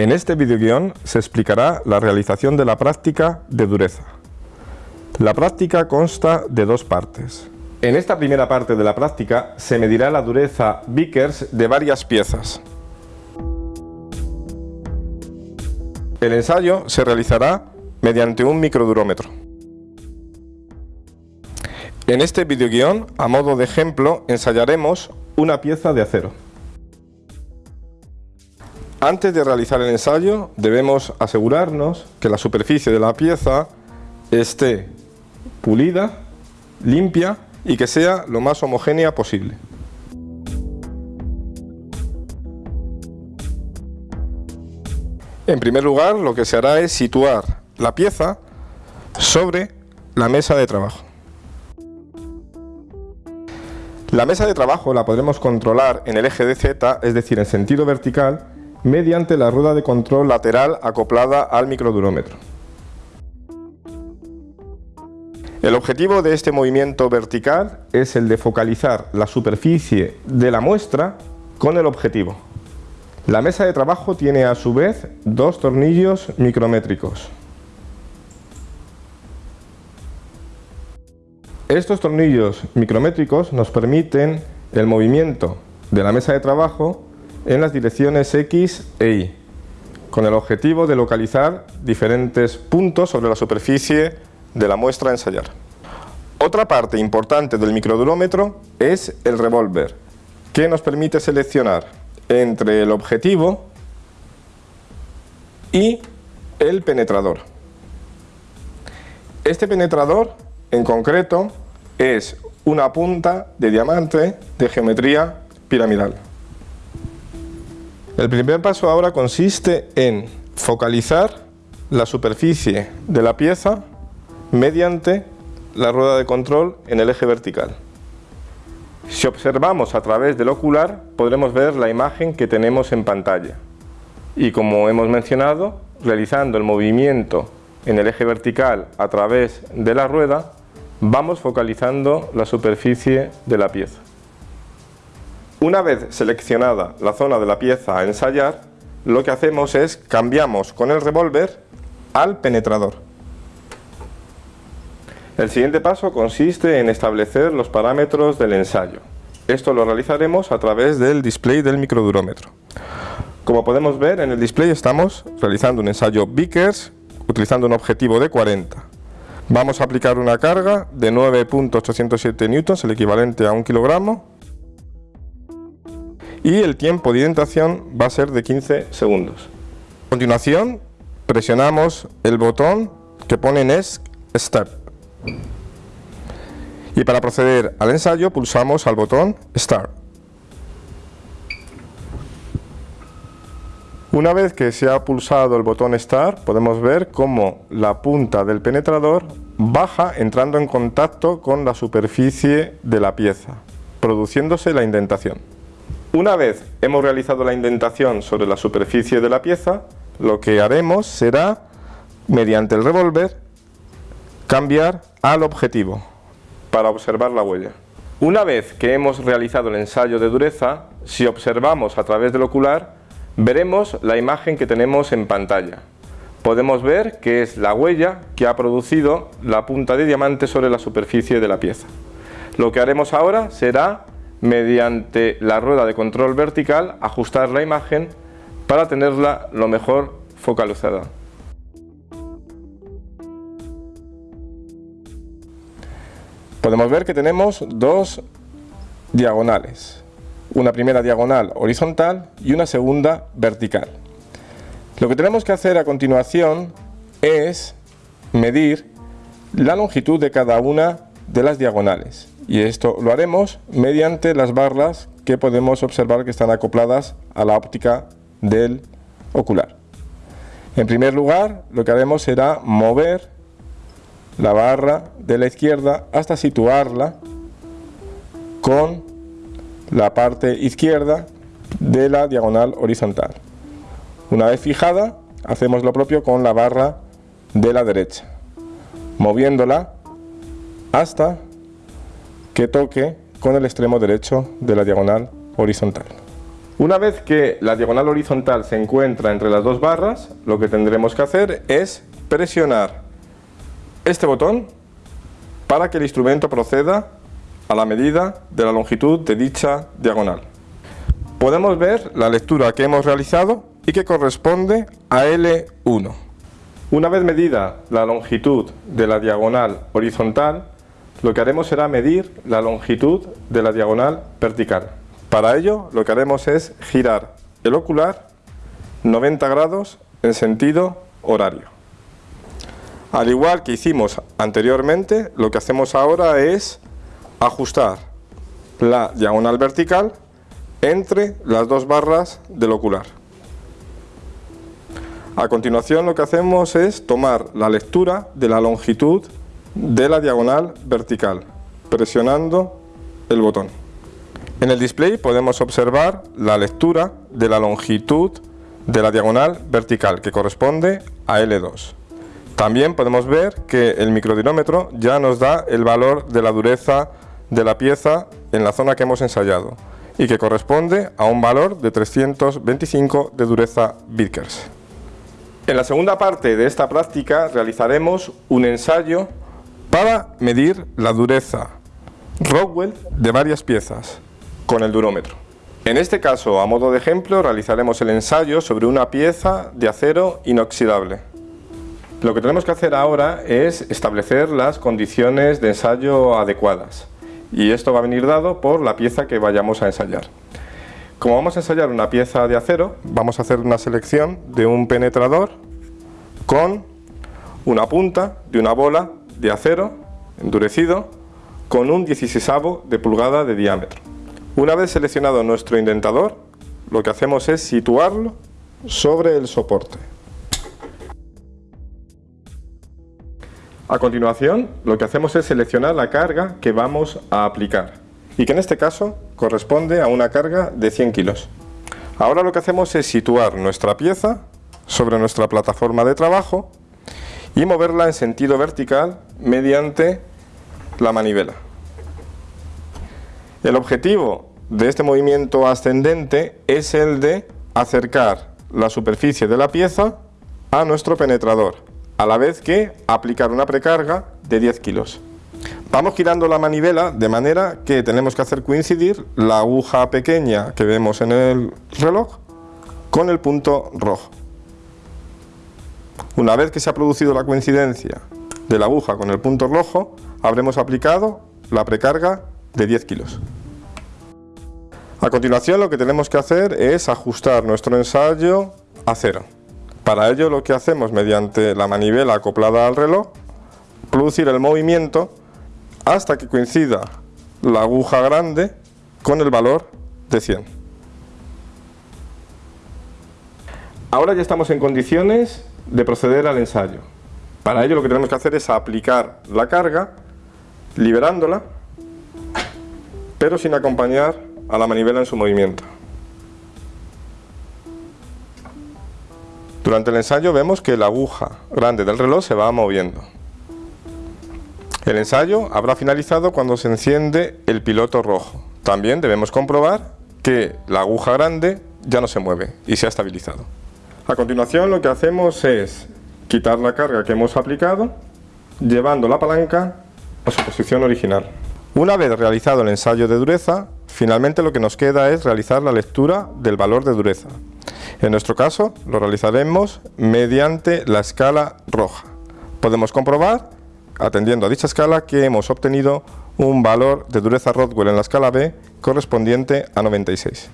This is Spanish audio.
En este videoguión se explicará la realización de la práctica de dureza. La práctica consta de dos partes. En esta primera parte de la práctica se medirá la dureza Vickers de varias piezas. El ensayo se realizará mediante un microdurómetro. En este videoguión, a modo de ejemplo, ensayaremos una pieza de acero. Antes de realizar el ensayo debemos asegurarnos que la superficie de la pieza esté pulida, limpia y que sea lo más homogénea posible. En primer lugar lo que se hará es situar la pieza sobre la mesa de trabajo. La mesa de trabajo la podremos controlar en el eje de Z, es decir, en sentido vertical, mediante la rueda de control lateral acoplada al microdurómetro. El objetivo de este movimiento vertical es el de focalizar la superficie de la muestra con el objetivo. La mesa de trabajo tiene a su vez dos tornillos micrométricos. Estos tornillos micrométricos nos permiten el movimiento de la mesa de trabajo en las direcciones X e Y, con el objetivo de localizar diferentes puntos sobre la superficie de la muestra a ensayar. Otra parte importante del microdurómetro es el revólver, que nos permite seleccionar entre el objetivo y el penetrador. Este penetrador, en concreto, es una punta de diamante de geometría piramidal. El primer paso ahora consiste en focalizar la superficie de la pieza mediante la rueda de control en el eje vertical. Si observamos a través del ocular podremos ver la imagen que tenemos en pantalla y como hemos mencionado, realizando el movimiento en el eje vertical a través de la rueda vamos focalizando la superficie de la pieza. Una vez seleccionada la zona de la pieza a ensayar, lo que hacemos es cambiamos con el revólver al penetrador. El siguiente paso consiste en establecer los parámetros del ensayo. Esto lo realizaremos a través del display del microdurómetro. Como podemos ver en el display estamos realizando un ensayo Vickers utilizando un objetivo de 40. Vamos a aplicar una carga de 9.807 newtons, el equivalente a un kilogramo, y el tiempo de indentación va a ser de 15 segundos. A continuación presionamos el botón que pone Next Step y para proceder al ensayo pulsamos al botón Start. Una vez que se ha pulsado el botón Start podemos ver cómo la punta del penetrador baja entrando en contacto con la superficie de la pieza, produciéndose la indentación. Una vez hemos realizado la indentación sobre la superficie de la pieza, lo que haremos será, mediante el revólver, cambiar al objetivo para observar la huella. Una vez que hemos realizado el ensayo de dureza, si observamos a través del ocular, veremos la imagen que tenemos en pantalla. Podemos ver que es la huella que ha producido la punta de diamante sobre la superficie de la pieza. Lo que haremos ahora será mediante la rueda de control vertical ajustar la imagen para tenerla lo mejor focalizada. Podemos ver que tenemos dos diagonales, una primera diagonal horizontal y una segunda vertical. Lo que tenemos que hacer a continuación es medir la longitud de cada una de las diagonales y esto lo haremos mediante las barras que podemos observar que están acopladas a la óptica del ocular. En primer lugar, lo que haremos será mover la barra de la izquierda hasta situarla con la parte izquierda de la diagonal horizontal. Una vez fijada, hacemos lo propio con la barra de la derecha, moviéndola hasta que toque con el extremo derecho de la diagonal horizontal. Una vez que la diagonal horizontal se encuentra entre las dos barras, lo que tendremos que hacer es presionar este botón para que el instrumento proceda a la medida de la longitud de dicha diagonal. Podemos ver la lectura que hemos realizado y que corresponde a L1. Una vez medida la longitud de la diagonal horizontal, lo que haremos será medir la longitud de la diagonal vertical. Para ello lo que haremos es girar el ocular 90 grados en sentido horario. Al igual que hicimos anteriormente, lo que hacemos ahora es ajustar la diagonal vertical entre las dos barras del ocular. A continuación lo que hacemos es tomar la lectura de la longitud de la diagonal vertical, presionando el botón. En el display podemos observar la lectura de la longitud de la diagonal vertical que corresponde a L2. También podemos ver que el microdinómetro ya nos da el valor de la dureza de la pieza en la zona que hemos ensayado y que corresponde a un valor de 325 de dureza Vickers. En la segunda parte de esta práctica realizaremos un ensayo para medir la dureza Rockwell de varias piezas con el durómetro. En este caso, a modo de ejemplo, realizaremos el ensayo sobre una pieza de acero inoxidable. Lo que tenemos que hacer ahora es establecer las condiciones de ensayo adecuadas y esto va a venir dado por la pieza que vayamos a ensayar. Como vamos a ensayar una pieza de acero, vamos a hacer una selección de un penetrador con una punta de una bola de acero endurecido con un 16 de pulgada de diámetro. Una vez seleccionado nuestro indentador, lo que hacemos es situarlo sobre el soporte. A continuación, lo que hacemos es seleccionar la carga que vamos a aplicar y que en este caso corresponde a una carga de 100 kilos. Ahora lo que hacemos es situar nuestra pieza sobre nuestra plataforma de trabajo y moverla en sentido vertical mediante la manivela. El objetivo de este movimiento ascendente es el de acercar la superficie de la pieza a nuestro penetrador, a la vez que aplicar una precarga de 10 kilos. Vamos girando la manivela de manera que tenemos que hacer coincidir la aguja pequeña que vemos en el reloj con el punto rojo. Una vez que se ha producido la coincidencia de la aguja con el punto rojo, habremos aplicado la precarga de 10 kilos. A continuación lo que tenemos que hacer es ajustar nuestro ensayo a cero. Para ello lo que hacemos mediante la manivela acoplada al reloj, producir el movimiento hasta que coincida la aguja grande con el valor de 100. Ahora ya estamos en condiciones de proceder al ensayo. Para ello lo que tenemos que hacer es aplicar la carga, liberándola, pero sin acompañar a la manivela en su movimiento. Durante el ensayo vemos que la aguja grande del reloj se va moviendo. El ensayo habrá finalizado cuando se enciende el piloto rojo. También debemos comprobar que la aguja grande ya no se mueve y se ha estabilizado. A continuación lo que hacemos es quitar la carga que hemos aplicado llevando la palanca a su posición original. Una vez realizado el ensayo de dureza, finalmente lo que nos queda es realizar la lectura del valor de dureza. En nuestro caso lo realizaremos mediante la escala roja. Podemos comprobar, atendiendo a dicha escala, que hemos obtenido un valor de dureza Rodwell en la escala B correspondiente a 96.